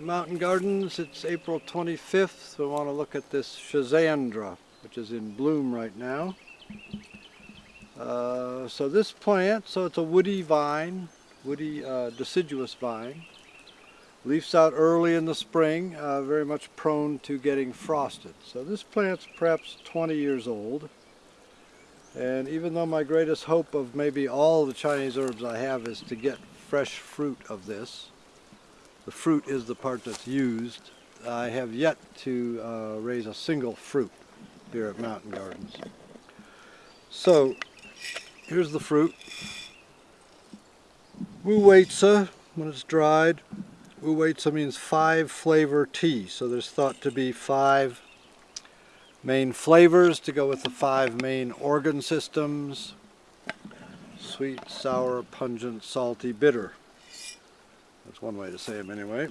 Mountain Gardens. It's April 25th. We want to look at this Schizandra, which is in bloom right now. Uh, so this plant, so it's a woody vine, woody uh, deciduous vine. Leaves out early in the spring, uh, very much prone to getting frosted. So this plant's perhaps 20 years old. And even though my greatest hope of maybe all the Chinese herbs I have is to get fresh fruit of this, the fruit is the part that's used. I have yet to uh, raise a single fruit here at Mountain Gardens. So, here's the fruit. Wu when it's dried. Wu means five flavor tea, so there's thought to be five main flavors to go with the five main organ systems. Sweet, sour, pungent, salty, bitter. That's one way to say them anyway.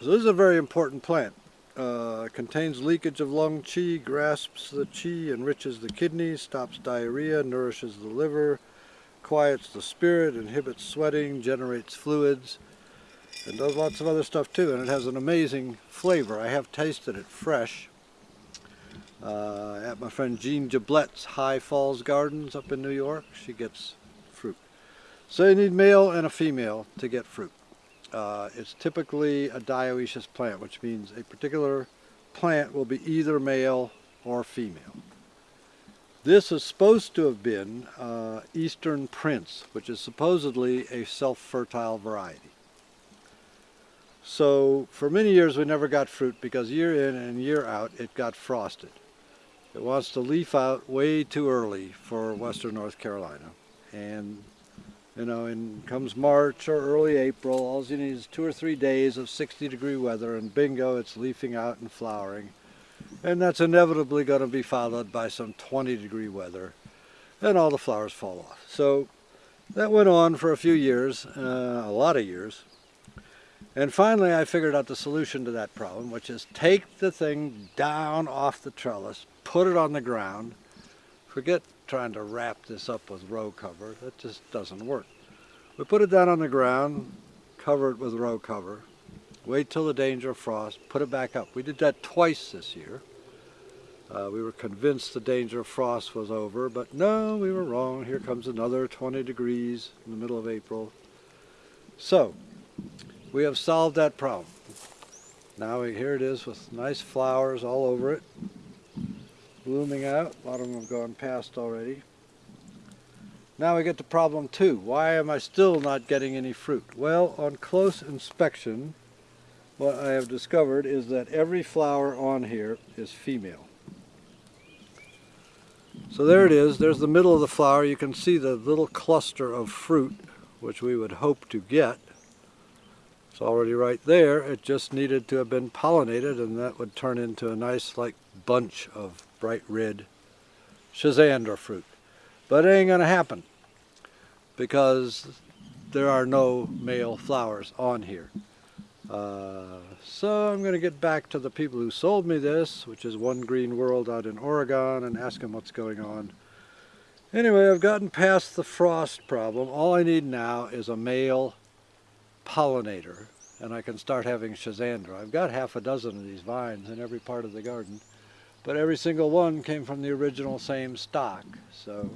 So this is a very important plant. Uh, contains leakage of lung qi, grasps the qi, enriches the kidneys, stops diarrhea, nourishes the liver, quiets the spirit, inhibits sweating, generates fluids, and does lots of other stuff too. And it has an amazing flavor. I have tasted it fresh uh, at my friend Jean Giblette's High Falls Gardens up in New York. She gets fruit. So you need male and a female to get fruit. Uh, it's typically a dioecious plant, which means a particular plant will be either male or female. This is supposed to have been uh, Eastern Prince, which is supposedly a self-fertile variety. So for many years we never got fruit because year in and year out it got frosted. It wants to leaf out way too early for western North Carolina. And you know, in comes March or early April, all you need is two or three days of 60 degree weather and bingo, it's leafing out and flowering. And that's inevitably going to be followed by some 20 degree weather and all the flowers fall off. So that went on for a few years, uh, a lot of years. And finally I figured out the solution to that problem, which is take the thing down off the trellis, put it on the ground, forget trying to wrap this up with row cover. That just doesn't work. We put it down on the ground, cover it with row cover, wait till the danger of frost, put it back up. We did that twice this year. Uh, we were convinced the danger of frost was over, but no, we were wrong. Here comes another 20 degrees in the middle of April. So, we have solved that problem. Now here it is with nice flowers all over it blooming out. A lot of them have gone past already. Now we get to problem two. Why am I still not getting any fruit? Well, on close inspection, what I have discovered is that every flower on here is female. So there it is. There's the middle of the flower. You can see the little cluster of fruit, which we would hope to get. It's already right there. It just needed to have been pollinated, and that would turn into a nice, like, bunch of bright red Schizandra fruit. But it ain't going to happen because there are no male flowers on here. Uh, so I'm going to get back to the people who sold me this, which is One Green World out in Oregon, and ask them what's going on. Anyway, I've gotten past the frost problem. All I need now is a male pollinator, and I can start having Schizandra. I've got half a dozen of these vines in every part of the garden but every single one came from the original same stock. So,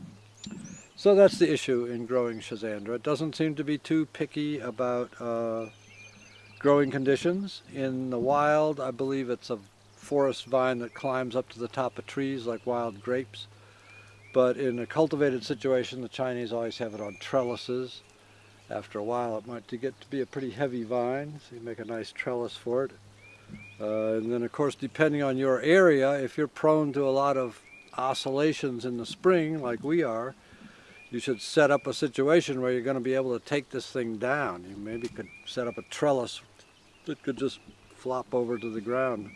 so that's the issue in growing Schizandra. It doesn't seem to be too picky about uh, growing conditions. In the wild, I believe it's a forest vine that climbs up to the top of trees like wild grapes. But in a cultivated situation, the Chinese always have it on trellises. After a while, it might get to be a pretty heavy vine, so you make a nice trellis for it. Uh, and then of course depending on your area, if you're prone to a lot of oscillations in the spring like we are, you should set up a situation where you're going to be able to take this thing down. You maybe could set up a trellis that could just flop over to the ground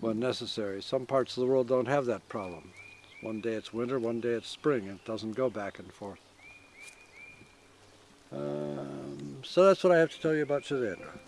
when necessary. Some parts of the world don't have that problem. One day it's winter, one day it's spring. and It doesn't go back and forth. Um, so that's what I have to tell you about Schizandra.